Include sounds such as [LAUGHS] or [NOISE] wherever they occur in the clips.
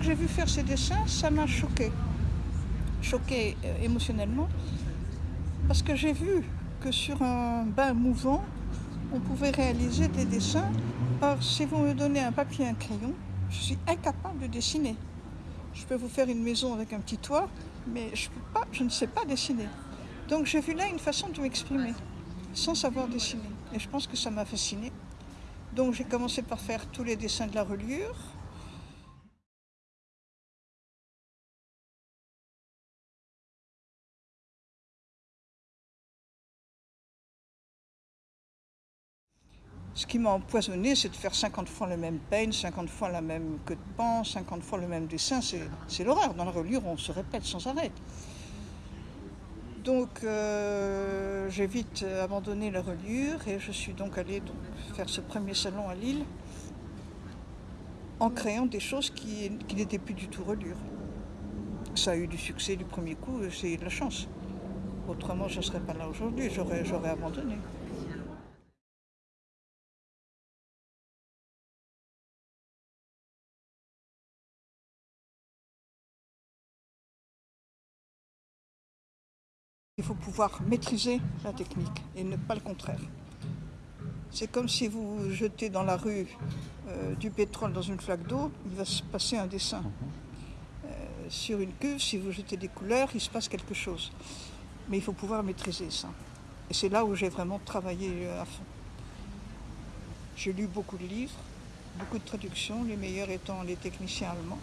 j'ai vu faire ces dessins, ça m'a choqué. Choqué euh, émotionnellement. Parce que j'ai vu que sur un bain mouvant, on pouvait réaliser des dessins. Or, si vous me donnez un papier et un crayon, je suis incapable de dessiner. Je peux vous faire une maison avec un petit toit, mais je, je ne sais pas dessiner. Donc j'ai vu là une façon de m'exprimer, sans savoir dessiner. Et je pense que ça m'a fasciné. Donc j'ai commencé par faire tous les dessins de la reliure. Ce qui m'a empoisonné, c'est de faire 50 fois le même peigne, 50 fois la même queue de pan, 50 fois le même dessin. C'est l'horreur. Dans la reliure, on se répète sans arrêt. Donc euh, j'ai vite abandonné la reliure et je suis donc allée faire ce premier salon à Lille en créant des choses qui, n'étaient plus du tout reliure. Ça a eu du succès du premier coup, eu de la chance. Autrement, je ne serais pas là aujourd'hui, j'aurais abandonné. Il faut pouvoir maîtriser la technique et ne pas le contraire. C'est comme si vous jetez dans la rue euh, du pétrole dans une flaque d'eau, il va se passer un dessin. Euh, sur une cuve, si vous jetez des couleurs, il se passe quelque chose. Mais il faut pouvoir maîtriser ça. Et c'est là où j'ai vraiment travaillé euh, à fond. J'ai lu beaucoup de livres, beaucoup de traductions, les meilleurs étant les techniciens allemands,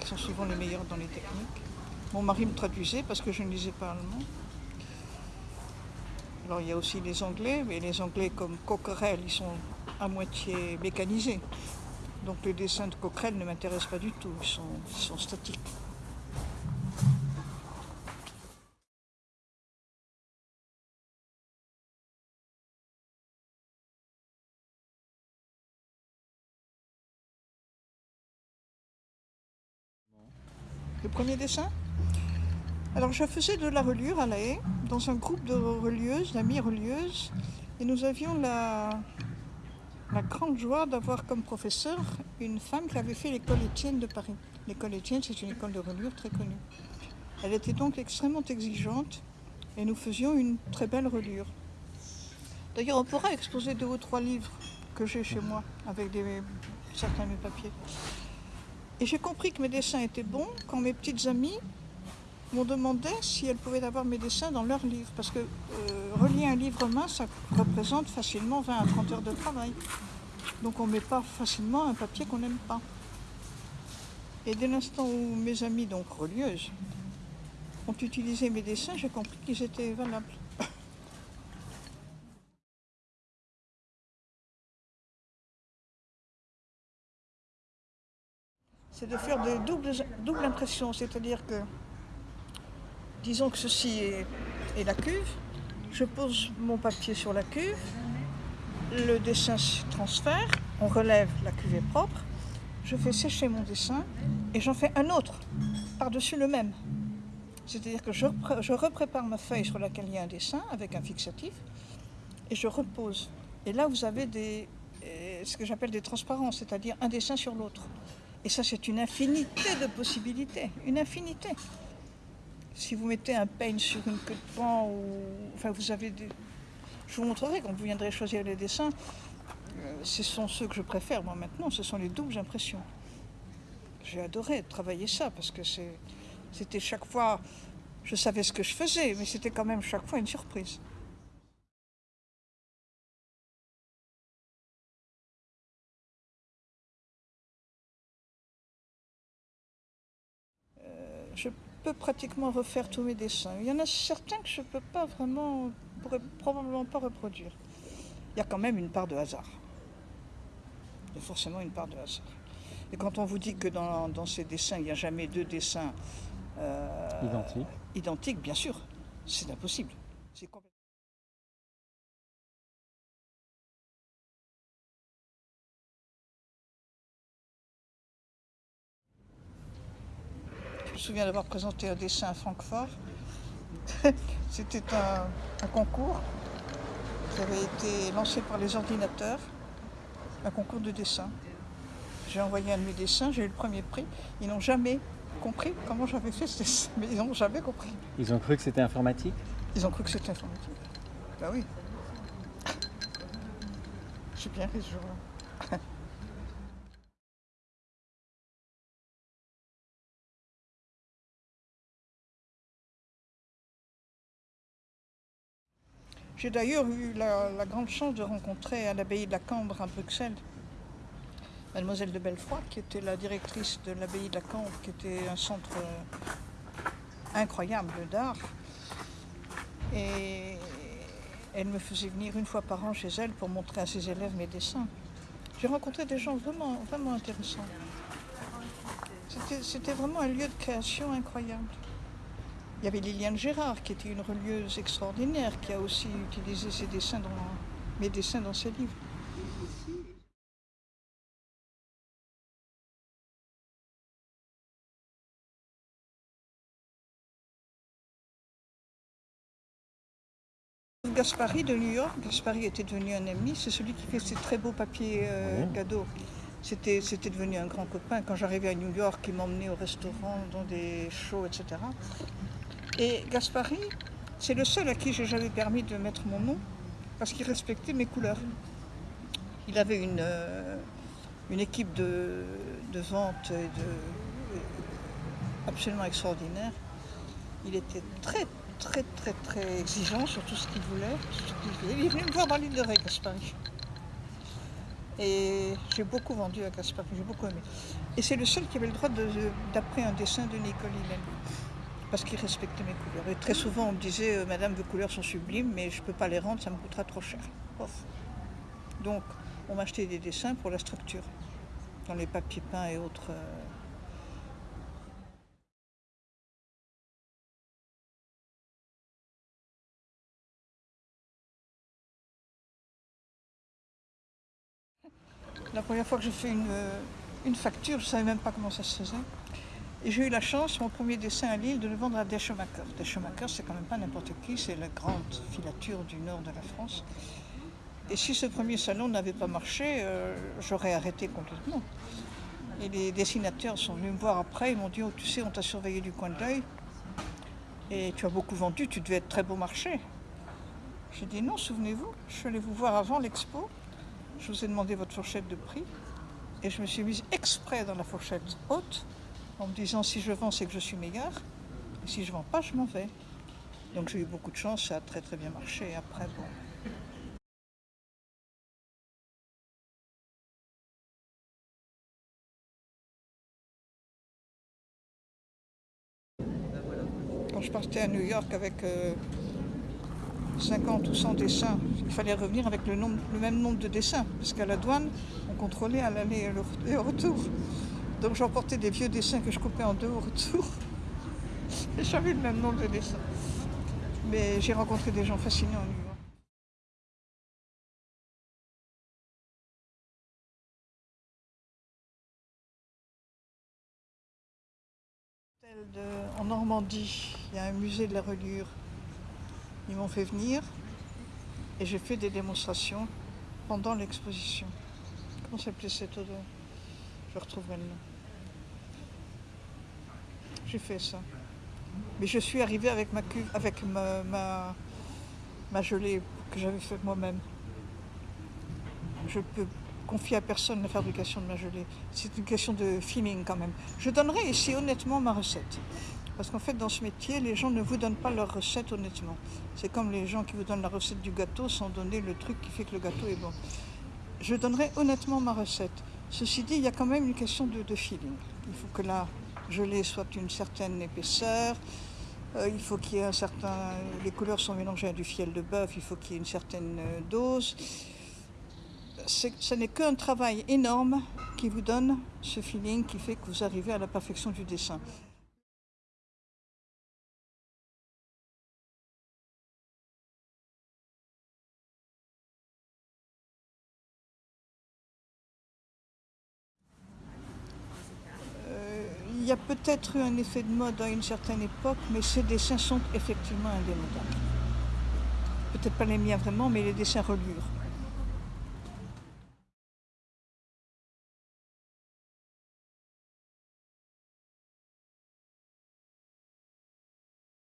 qui sont souvent les meilleurs dans les techniques. Mon mari me traduisait parce que je ne lisais pas allemand. Alors il y a aussi les Anglais, mais les Anglais comme Coquerel, ils sont à moitié mécanisés. Donc les dessins de Coquerel ne m'intéressent pas du tout, ils sont, ils sont statiques. Le premier dessin? Alors je faisais de la reliure à La Haye, dans un groupe de relieuses, d'amis relieuses, et nous avions la, grande joie d'avoir comme professeur une femme qui avait fait l'école Étienne de Paris. L'école Étienne, c'est une école de reliure très connue. Elle était donc extrêmement exigeante et nous faisions une très belle reliure. D'ailleurs, on pourra exposer deux ou trois livres que j'ai chez moi avec des, certains de mes papiers. Et j'ai compris que mes dessins étaient bons quand mes petites amies m'ont demandé si elles pouvaient avoir mes dessins dans leur livre. Parce que euh, relier un livre main, ça représente facilement 20 à 30 heures de travail. Donc on ne met pas facilement un papier qu'on n'aime pas. Et dès l'instant où mes amis, donc relieuses, ont utilisé mes dessins, j'ai compris qu'ils étaient valables. [COUGHS] C'est de faire des doubles, doubles impressions, c'est-à-dire que Disons que ceci est, la cuve. Je pose mon papier sur la cuve. Le dessin se transfère. On relève, la cuve est propre. Je fais sécher mon dessin et j'en fais un autre par-dessus le même. C'est-à-dire que je, je, reprépare ma feuille sur laquelle il y a un dessin avec un fixatif et je repose. Et là, vous avez euh, ce que j'appelle des transparences, c'est-à-dire un dessin sur l'autre. Et ça, c'est une infinité de possibilités, une infinité. Si vous mettez un peigne sur une queue de pan, ou... enfin vous avez des... Je vous montrerai quand vous viendrez choisir les dessins. Euh, ce sont ceux que je préfère moi maintenant, ce sont les doubles impressions. J'ai adoré travailler ça parce que c'était chaque fois, je savais ce que je faisais, mais c'était quand même chaque fois une surprise. Euh, je peux pratiquement refaire tous mes dessins. Il y en a certains que je ne peux pas vraiment, pourrais probablement pas reproduire. Il y a quand même une part de hasard. Il y a forcément une part de hasard. Et quand on vous dit que dans, ces dessins, il n'y a jamais deux dessins euh, identiques, bien sûr, c'est impossible. Me souviens d'avoir présenté un dessin à Francfort. [LAUGHS] C'était un, concours qui avait été lancé par les ordinateurs, un concours de dessin. J'ai envoyé un de mes dessins, j'ai eu le premier prix. Ils n'ont jamais compris comment j'avais fait ce dessin, mais ils n'ont jamais compris. Ils ont cru que c'était informatique? Ils ont cru que c'était informatique. Bah oui. J'ai bien ri ce jour-là. J'ai d'ailleurs eu la, grande chance de rencontrer à l'abbaye de la Cambre à Bruxelles Mademoiselle de Belfort, qui était la directrice de l'abbaye de la Cambre, qui était un centre euh, incroyable d'art. Et elle me faisait venir une fois par an chez elle pour montrer à ses élèves mes dessins. J'ai rencontré des gens vraiment, vraiment intéressants. C'était vraiment un lieu de création incroyable. Il y avait Liliane Gérard, qui était une relieuse extraordinaire, qui a aussi utilisé ses dessins dans, mes dessins dans ses livres. Gaspari de New York, Gaspari était devenu un ami, c'est celui qui fait ces très beaux papiers euh, cadeaux. C'était, c'était devenu un grand copain. Quand j'arrivais à New York, il m'emmenait au restaurant, dans des shows, etc. Et Gaspari, c'est le seul à qui j'ai jamais permis de mettre mon nom, parce qu'il respectait mes couleurs. Il avait une, euh, équipe de, vente de, absolument extraordinaire. Il était très, très, très, très exigeant sur tout ce qu'il voulait. Il est me voir dans l'île de Ré, Gaspari. Et j'ai beaucoup vendu à Gaspari, j'ai beaucoup aimé. Et c'est le seul qui avait le droit d'après un dessin de Nicole Hillel. Parce qu'il respectait mes couleurs. Et très souvent, on me disait, euh, Madame, vos couleurs sont sublimes, mais je ne peux pas les rendre, ça me coûtera trop cher. Donc, on m'achetait des dessins pour la structure, dans les papiers peints et autres. euh, La première fois que j'ai fait une, euh, une facture, je ne savais même pas comment ça se faisait. J'ai eu la chance, mon premier dessin à Lille, de le vendre à Deschemacher. Deschemacher, c'est quand même pas n'importe qui, c'est la grande filature du nord de la France. Et si ce premier salon n'avait pas marché, euh, j'aurais arrêté complètement. Et les dessinateurs sont venus me voir après, ils m'ont dit, oh, tu sais, on t'a surveillé du coin de l'œil, et tu as beaucoup vendu, tu devais être très beau marché. J'ai dit, non, souvenez-vous, je suis allée vous voir avant l'expo, je vous ai demandé votre fourchette de prix, et je me suis mise exprès dans la fourchette haute, en me disant, si je vends, c'est que je suis meilleur, et si je vends pas, je m'en vais. Donc j'ai eu beaucoup de chance, ça a très très bien marché, après, bon... Quand je partais à New York avec euh, 50 ou 100 dessins, il fallait revenir avec le, le même nombre de dessins, parce qu'à la douane, on contrôlait à l'aller et le- et au retour. Donc j'emportais des vieux dessins que je coupais en deux au retour. [LAUGHS] Et j'avais le même nombre de dessins. Mais j'ai rencontré des gens fascinants à New En Normandie, il y a un musée de la reliure. Ils m'ont fait venir et j'ai fait des démonstrations pendant l'exposition. Comment s'appelait cette odeur Je retrouverai le nom. J'ai fait ça. Mais je suis arrivée avec ma cuve, avec ma, ma, gelée que j'avais faite moi-même. Je peux confier à personne la fabrication de ma gelée. C'est une question de feeling quand même. Je donnerai ici honnêtement ma recette. Parce qu'en fait, dans ce métier, les gens ne vous donnent pas leur recette honnêtement. C'est comme les gens qui vous donnent la recette du gâteau sans donner le truc qui fait que le gâteau est bon. Je donnerai honnêtement ma recette. Ceci dit, il y a quand même une question de, de feeling. Il faut que la gelée soit d'une certaine épaisseur. Euh, il faut qu'il y ait un certain. Les couleurs sont mélangées à du fiel de bœuf. Il faut qu'il y ait une certaine euh, dose. Ce n'est qu'un travail énorme qui vous donne ce feeling qui fait que vous arrivez à la perfection du dessin. Il y a peut-être eu un effet de mode à une certaine époque, mais ces dessins sont effectivement indémodables. Peut-être pas les miens vraiment, mais les dessins reliures.